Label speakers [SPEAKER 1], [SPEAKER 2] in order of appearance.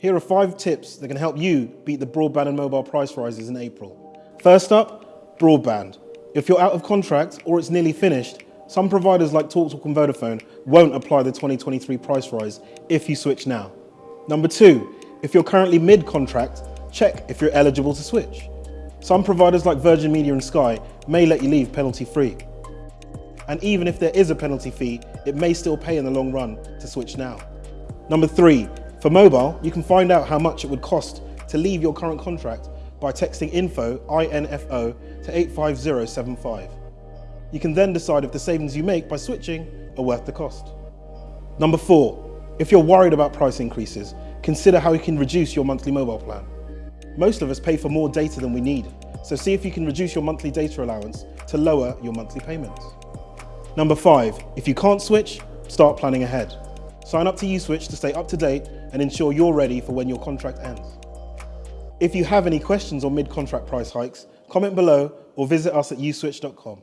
[SPEAKER 1] Here are five tips that can help you beat the broadband and mobile price rises in April. First up, broadband. If you're out of contract or it's nearly finished, some providers like TalkTalk and Vodafone won't apply the 2023 price rise if you switch now. Number two, if you're currently mid-contract, check if you're eligible to switch. Some providers like Virgin Media and Sky may let you leave penalty-free. And even if there is a penalty fee, it may still pay in the long run to switch now. Number three, for mobile, you can find out how much it would cost to leave your current contract by texting info, INFO, to 85075. You can then decide if the savings you make by switching are worth the cost. Number four, if you're worried about price increases, consider how you can reduce your monthly mobile plan. Most of us pay for more data than we need, so see if you can reduce your monthly data allowance to lower your monthly payments. Number five, if you can't switch, start planning ahead. Sign up to USwitch to stay up to date and ensure you're ready for when your contract ends. If you have any questions on mid-contract price hikes, comment below or visit us at uswitch.com.